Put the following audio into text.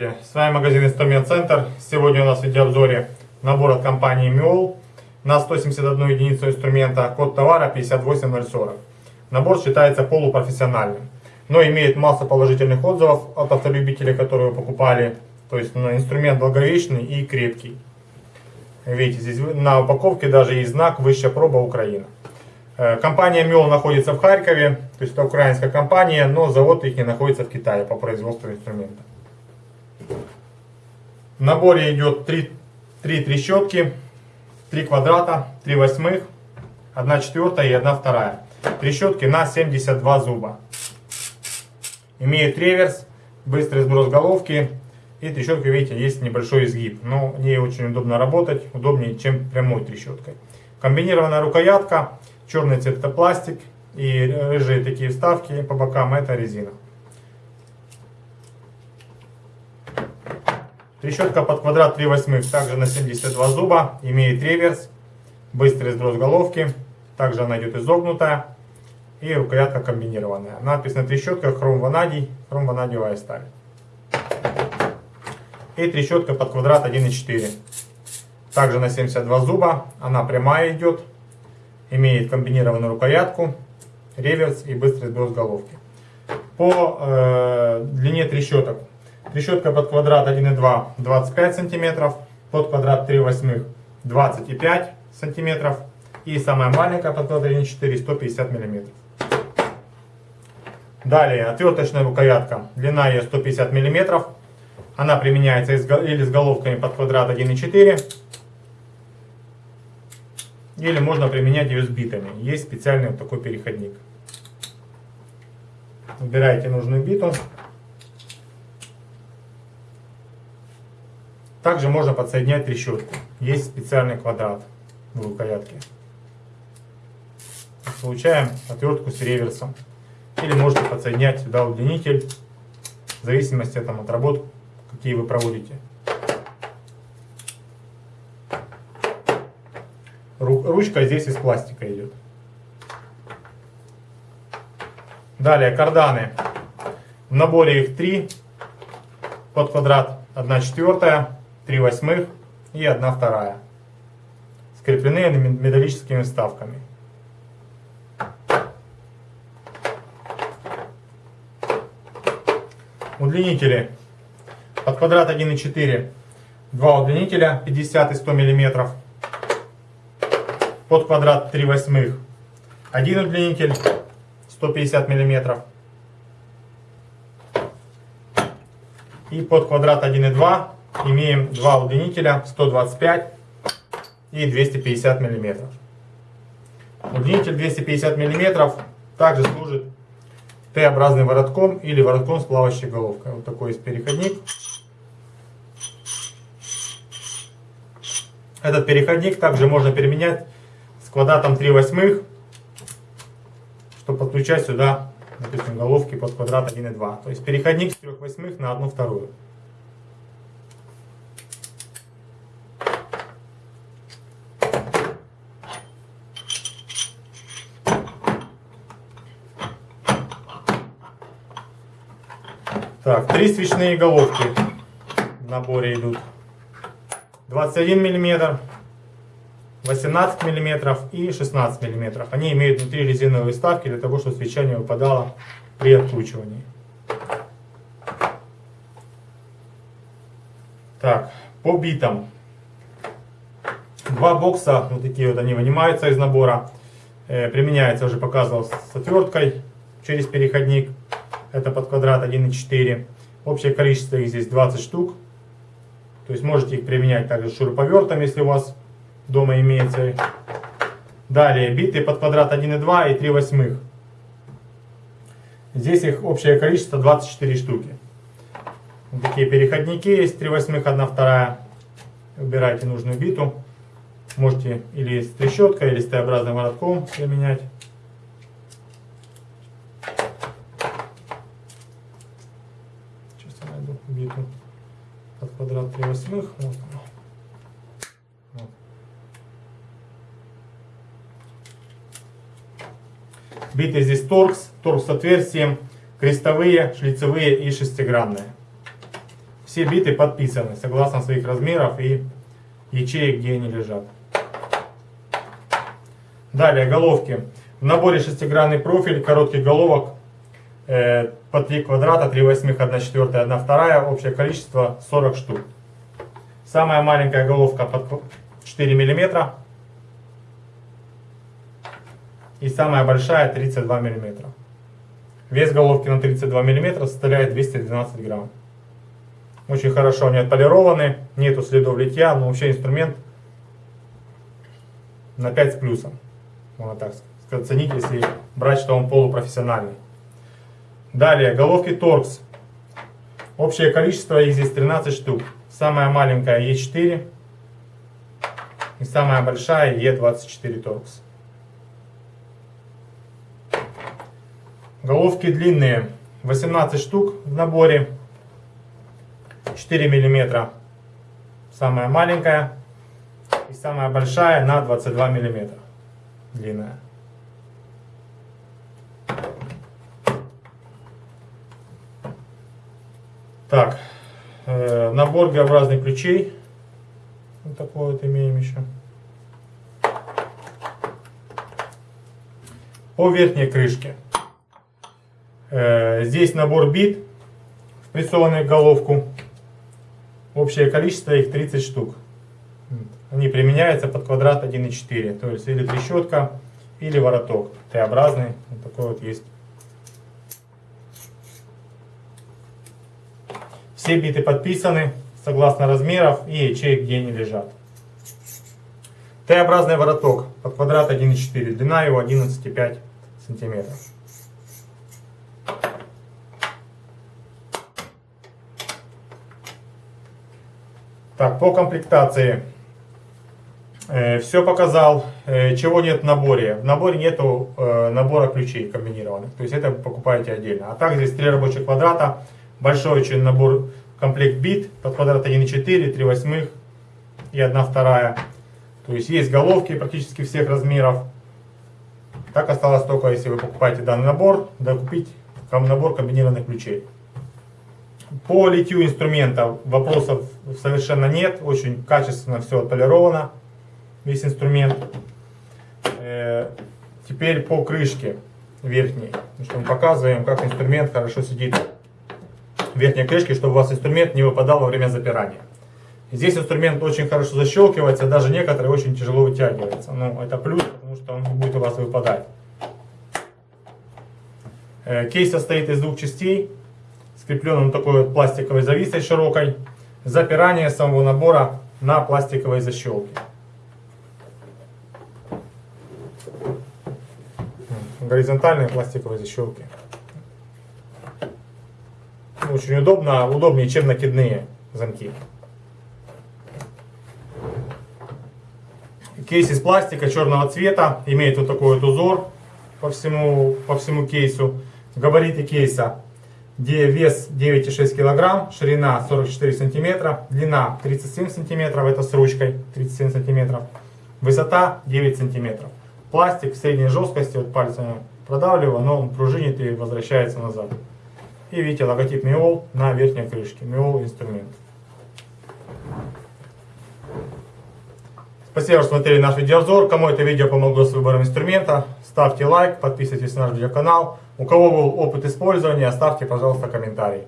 Здравствуйте, с вами магазин Инструмент Центр. Сегодня у нас в видеообзоре набор от компании Miol на 171 единицу инструмента, код товара 58040. Набор считается полупрофессиональным, но имеет массу положительных отзывов от автолюбителей, которые его покупали. То есть инструмент долговечный и крепкий. Видите, здесь на упаковке даже есть знак «Высшая проба Украина». Э, компания Miol находится в Харькове, то есть это украинская компания, но завод их не находится в Китае по производству инструмента. В наборе идет 3, 3 трещотки, 3 квадрата, 3 восьмых, 1 четвертая и 1 вторая. Трещотки на 72 зуба. Имеет реверс, быстрый сброс головки. И трещотка, видите, есть небольшой изгиб. Но ней очень удобно работать, удобнее, чем прямой трещоткой. Комбинированная рукоятка, черный цвет это пластик. И рыжие такие вставки по бокам это резина. Трещотка под квадрат 3 восьмых, также на 72 зуба, имеет реверс, быстрый сброс головки, также она идет изогнутая и рукоятка комбинированная. Надпись на трещотках хром ванадий, хром ванадиевая сталь. И трещотка под квадрат 1,4. Также на 72 зуба, она прямая идет, имеет комбинированную рукоятку, реверс и быстрый сброс головки. По э, длине трещоток Трещотка под квадрат 1,2 25 сантиметров, под квадрат 3 восьмых 25 сантиметров и самая маленькая под квадрат 1,4 150 миллиметров. Далее отверточная рукоятка, длина ее 150 миллиметров. Она применяется или с головками под квадрат 1,4 или можно применять ее с битами. Есть специальный вот такой переходник. Выбираете нужную биту. Также можно подсоединять трещотку. Есть специальный квадрат в рукоятке. Получаем отвертку с реверсом. Или можете подсоединять сюда удлинитель, в зависимости там, от работ, какие вы проводите. Ручка здесь из пластика идет. Далее карданы. В наборе их три под квадрат 1 четвертая 3 восьмых и 1 вторая. Скреплены металлическими вставками. Удлинители. Под квадрат 1,4 два удлинителя 50 и 100 мм. Под квадрат 3 восьмых один удлинитель 150 мм. И под квадрат 1,2 имеем два удлинителя 125 и 250 миллиметров. Удлинитель 250 миллиметров также служит Т-образным воротком или воротком с плавающей головкой. Вот такой есть переходник. Этот переходник также можно переменять с квадратом 3 восьмых, чтобы подключать сюда, допустим, головки под квадрат 1,2. То есть переходник с 3 восьмых на 1 вторую. Так, три свечные головки в наборе идут. 21 мм, 18 мм и 16 мм. Они имеют внутри резиновые вставки для того, чтобы свеча не выпадала при откручивании. Так, по битам. Два бокса, вот такие вот они вынимаются из набора. Э, применяется, уже показывал, с отверткой через переходник. Это под квадрат 1,4. Общее количество их здесь 20 штук. То есть можете их применять также шуруповертом, если у вас дома имеется. Далее биты под квадрат 1,2 и 3 восьмых. Здесь их общее количество 24 штуки. Вот такие переходники есть, 3 восьмых, 1 вторая. Выбирайте нужную биту. Можете или с трещоткой, или с Т-образным воротком применять. биту под квадрат 3 восьмых. Вот. Биты здесь торкс, торкс с крестовые, шлицевые и шестигранные. Все биты подписаны согласно своих размеров и ячеек, где они лежат. Далее головки. В наборе шестигранный профиль, коротких головок э, по 3 квадрата, 3 восьмых, 1 четвертая, 1 вторая. Общее количество 40 штук. Самая маленькая головка под 4 миллиметра. И самая большая 32 миллиметра. Вес головки на 32 миллиметра составляет 212 грамм. Очень хорошо они отполированы, нету следов литья, но вообще инструмент на 5 с плюсом. Можно так оценить, если брать, что он полупрофессиональный. Далее, головки торкс. Общее количество их здесь 13 штук. Самая маленькая Е4 и самая большая Е24 торкс. Головки длинные, 18 штук в наборе, 4 миллиметра. Самая маленькая и самая большая на 22 миллиметра длинная. Так, э, набор Г-образных ключей. Вот такой вот имеем еще. По верхней крышке. Э, здесь набор бит, впрессованный в головку. Общее количество их 30 штук. Они применяются под квадрат 1,4. То есть или трещотка, или вороток. Т-образный. Вот такой вот есть. Все биты подписаны согласно размеров и ячеек, где они лежат. Т-образный вороток под квадрат 1,4. Длина его 11,5 сантиметров. Так, по комплектации. Э, все показал. Э, чего нет в наборе? В наборе нету э, набора ключей комбинированных. То есть это покупаете отдельно. А так здесь три рабочих квадрата. Большой очень набор комплект бит под квадрат 1,4, 3 восьмых и 1 вторая. То есть есть головки практически всех размеров. Так осталось только, если вы покупаете данный набор, докупить набор комбинированных ключей. По литью инструмента вопросов совершенно нет. Очень качественно все отполировано. Весь инструмент. Э, теперь по крышке верхней. Что мы показываем, как инструмент хорошо сидит верхней крышке, чтобы у вас инструмент не выпадал во время запирания. Здесь инструмент очень хорошо защелкивается, даже некоторые очень тяжело вытягиваются. Но это плюс, потому что он будет у вас выпадать. Э, кейс состоит из двух частей скреплен такой вот пластиковой зависой широкой. Запирание самого набора на пластиковой защелке. Горизонтальные пластиковые защелки. Очень удобно, удобнее, чем накидные замки. Кейс из пластика черного цвета, имеет вот такой вот узор по всему, по всему кейсу. Габариты кейса где вес 9,6 кг, ширина 44 см, длина 37 см, это с ручкой 37 см, высота 9 см. Пластик средней жесткости, вот пальцами продавливаю, но он пружинит и возвращается назад. И видите логотип Миол на верхней крышке, Миол инструмент. Спасибо, что смотрели наш видеообзор. Кому это видео помогло с выбором инструмента, ставьте лайк, подписывайтесь на наш видеоканал. У кого был опыт использования, оставьте, пожалуйста, комментарий.